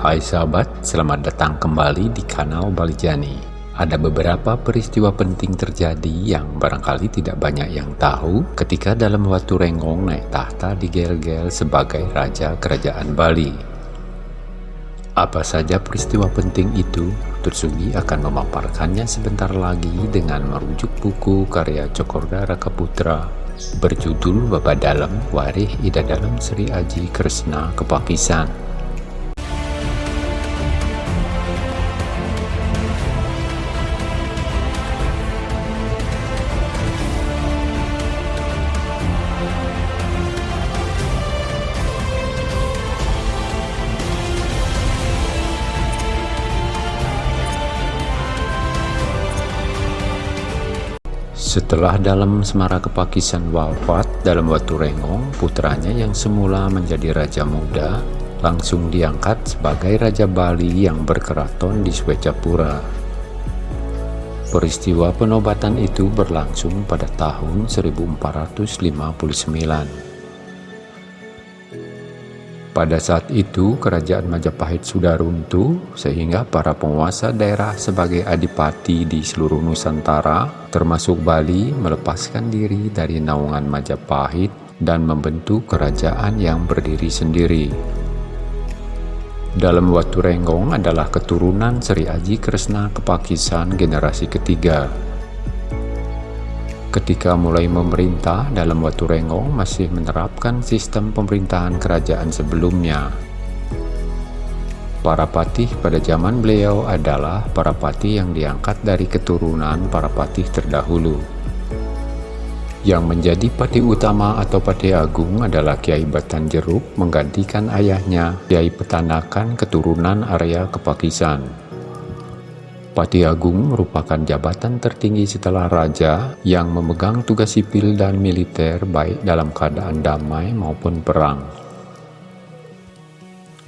Hai sahabat, selamat datang kembali di kanal Balijani. Ada beberapa peristiwa penting terjadi yang barangkali tidak banyak yang tahu ketika dalam Watu Renggong naik tahta di Gel-Gel sebagai Raja Kerajaan Bali. Apa saja peristiwa penting itu, Tutsugi akan memaparkannya sebentar lagi dengan merujuk buku karya Cokorda Rakaputra berjudul Baba Dalam Warih Ida Dalam Sri Aji Kresna Kepakisan Setelah dalam Semara Kepakisan wafat dalam Watu Rengong, putranya yang semula menjadi Raja Muda langsung diangkat sebagai Raja Bali yang berkeraton di Swecapura. Peristiwa penobatan itu berlangsung pada tahun 1459. Pada saat itu, kerajaan Majapahit sudah runtuh, sehingga para penguasa daerah sebagai adipati di seluruh Nusantara, termasuk Bali, melepaskan diri dari naungan Majapahit dan membentuk kerajaan yang berdiri sendiri. Dalam Watu Renggong adalah keturunan Sri Aji Kresna Kepakisan generasi ketiga ketika mulai memerintah dalam Watu Rengong masih menerapkan sistem pemerintahan kerajaan sebelumnya. Para patih pada zaman beliau adalah para patih yang diangkat dari keturunan para patih terdahulu. Yang menjadi patih utama atau patih agung adalah Kiai Batan Jeruk menggantikan ayahnya Kiai Petanakan keturunan Arya Kepakisan. Pati Agung merupakan jabatan tertinggi setelah raja yang memegang tugas sipil dan militer baik dalam keadaan damai maupun perang.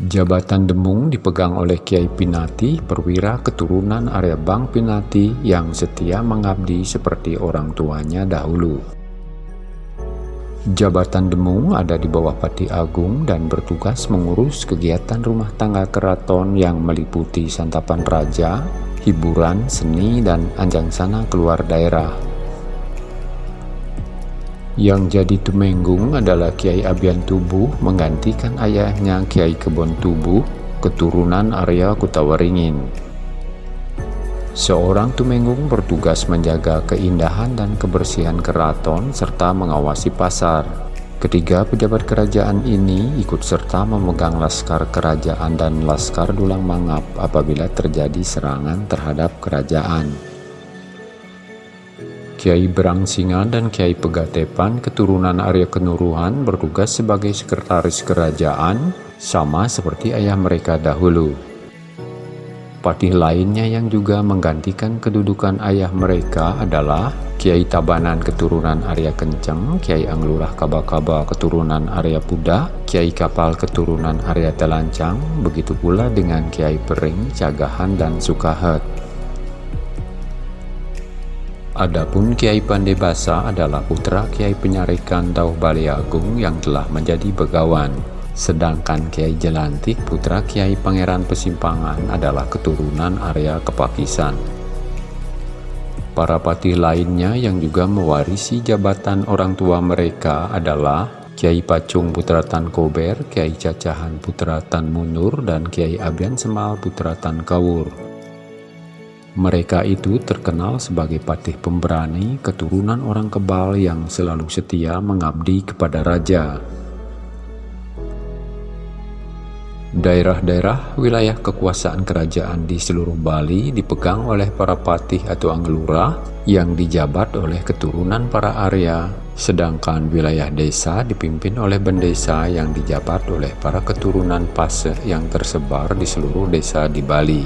Jabatan Demung dipegang oleh Kiai Pinati, perwira keturunan Arya Bang Pinati yang setia mengabdi seperti orang tuanya dahulu. Jabatan Demung ada di bawah Pati Agung dan bertugas mengurus kegiatan rumah tangga keraton yang meliputi santapan raja, hiburan, seni, dan anjang sana keluar daerah. Yang jadi Tumenggung adalah Kiai Abian Tubuh menggantikan ayahnya Kiai Kebon Tubuh, keturunan Arya Kutawaringin. Seorang Tumenggung bertugas menjaga keindahan dan kebersihan keraton serta mengawasi pasar. Ketiga pejabat kerajaan ini ikut serta memegang laskar kerajaan dan laskar dulang mangap apabila terjadi serangan terhadap kerajaan. Kiai Berangsinga dan Kiai Pegatepan keturunan Arya Kenuruhan bertugas sebagai sekretaris kerajaan sama seperti ayah mereka dahulu. Patih lainnya yang juga menggantikan kedudukan ayah mereka adalah Kiai Tabanan keturunan Arya Kenceng, Kiai Anglurah Kaba-Kaba keturunan Arya Puda, Kiai Kapal keturunan Arya Telancang, begitu pula dengan Kiai Pering, Cagahan, dan Sukahet. Adapun Kiai Pandebasa adalah putra Kiai Penyarikan Dauh Bali Agung yang telah menjadi begawan. Sedangkan Kiai Jelantik putra Kiai Pangeran Pesimpangan adalah keturunan Arya Kepakisan. Para patih lainnya yang juga mewarisi jabatan orang tua mereka adalah Kiai Pacung Putra Tan Kober, Kiai Cacahan Putra Tan Munur, dan Kiai Abian Semal Putra Tan Kawur. Mereka itu terkenal sebagai patih pemberani keturunan orang kebal yang selalu setia mengabdi kepada raja. Daerah-daerah wilayah kekuasaan kerajaan di seluruh Bali dipegang oleh para patih atau anglura yang dijabat oleh keturunan para Arya, sedangkan wilayah desa dipimpin oleh bendesa yang dijabat oleh para keturunan Pase yang tersebar di seluruh desa di Bali.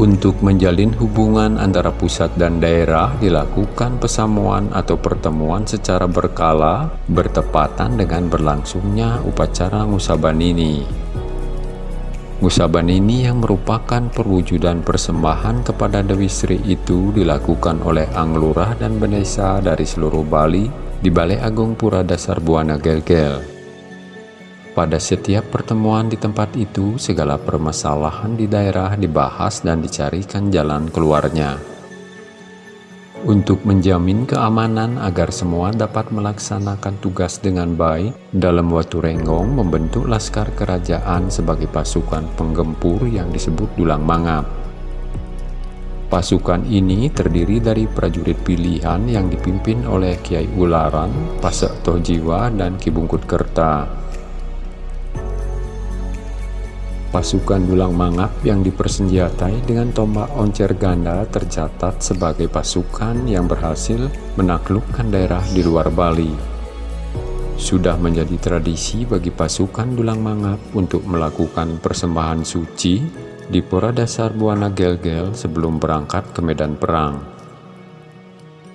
Untuk menjalin hubungan antara pusat dan daerah dilakukan pesamuan atau pertemuan secara berkala bertepatan dengan berlangsungnya upacara ngusaban ini. Ngusaban ini yang merupakan perwujudan persembahan kepada Dewi Sri itu dilakukan oleh Anglurah dan Benesa dari seluruh Bali di Balai Agung Pura Dasar Buana Gelgel. Pada setiap pertemuan di tempat itu, segala permasalahan di daerah dibahas dan dicarikan jalan keluarnya. Untuk menjamin keamanan agar semua dapat melaksanakan tugas dengan baik, dalam Watu Renggong membentuk Laskar Kerajaan sebagai pasukan penggempur yang disebut Dulang Mangap. Pasukan ini terdiri dari prajurit pilihan yang dipimpin oleh Kiai Ularan, Pasek Tohjiwa, dan Ki Bungkut Kerta. Pasukan Dulang Mangap yang dipersenjatai dengan tombak oncer ganda tercatat sebagai pasukan yang berhasil menaklukkan daerah di luar Bali. Sudah menjadi tradisi bagi pasukan Dulang Mangap untuk melakukan persembahan suci di pura dasar Buana Gelgel sebelum berangkat ke medan perang.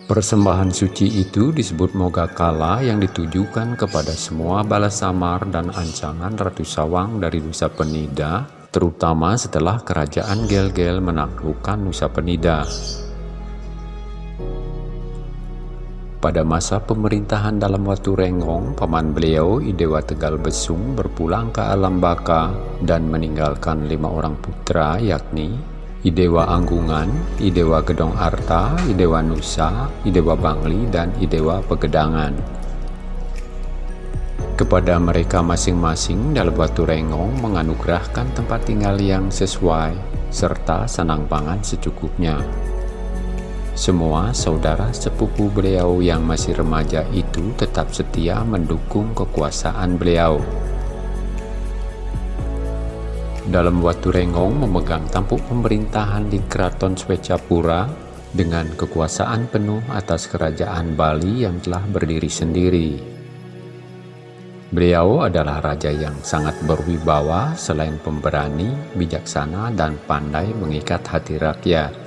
Persembahan suci itu disebut Mogakala yang ditujukan kepada semua balas samar dan ancangan Ratu Sawang dari Nusa Penida, terutama setelah kerajaan Gel-Gel menaklukkan Nusa Penida. Pada masa pemerintahan dalam waktu Renggong, paman beliau Idewa Tegal Besung berpulang ke alam baka dan meninggalkan lima orang putra yakni Idewa Anggungan, Idewa Gedong Arta, Idewa Nusa, Idewa Bangli, dan Idewa Pegedangan. Kepada mereka masing-masing dalam batu rengong menganugerahkan tempat tinggal yang sesuai, serta senang pangan secukupnya. Semua saudara sepupu beliau yang masih remaja itu tetap setia mendukung kekuasaan beliau dalam Watu Rengong memegang tampuk pemerintahan di Keraton Swecapura dengan kekuasaan penuh atas kerajaan Bali yang telah berdiri sendiri. Beliau adalah raja yang sangat berwibawa selain pemberani, bijaksana, dan pandai mengikat hati rakyat.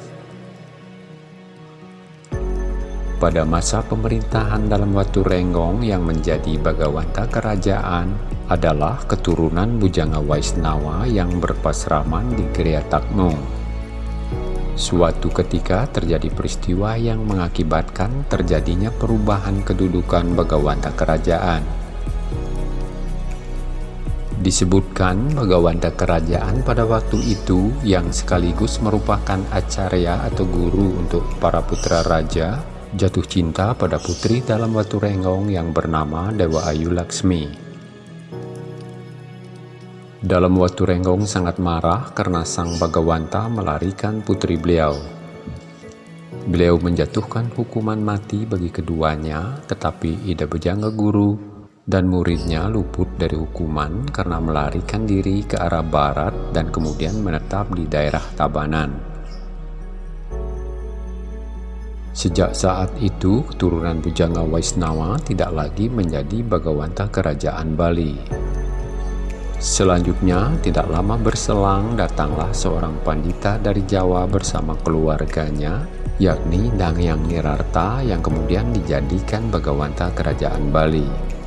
Pada masa pemerintahan dalam Watu Renggong yang menjadi bagawanta kerajaan, adalah keturunan Bujanga Waisnawa yang berpasraman di Gria. Suatu ketika terjadi peristiwa yang mengakibatkan terjadinya perubahan kedudukan Bagawanta Kerajaan. Disebutkan Bagawanta Kerajaan pada waktu itu yang sekaligus merupakan acarya atau guru untuk para putra raja jatuh cinta pada putri dalam Watu Renggong yang bernama Dewa Ayu Laksmi. Dalam waktu Renggong sangat marah karena sang Bagawanta melarikan putri beliau. Beliau menjatuhkan hukuman mati bagi keduanya, tetapi Ida Bejangga Guru dan muridnya luput dari hukuman karena melarikan diri ke arah barat dan kemudian menetap di daerah Tabanan. Sejak saat itu, keturunan Bujanga Waisnawa tidak lagi menjadi Bagawanta Kerajaan Bali. Selanjutnya, tidak lama berselang datanglah seorang pandita dari Jawa bersama keluarganya, yakni Dangyang Nirarta yang kemudian dijadikan Bagawanta Kerajaan Bali.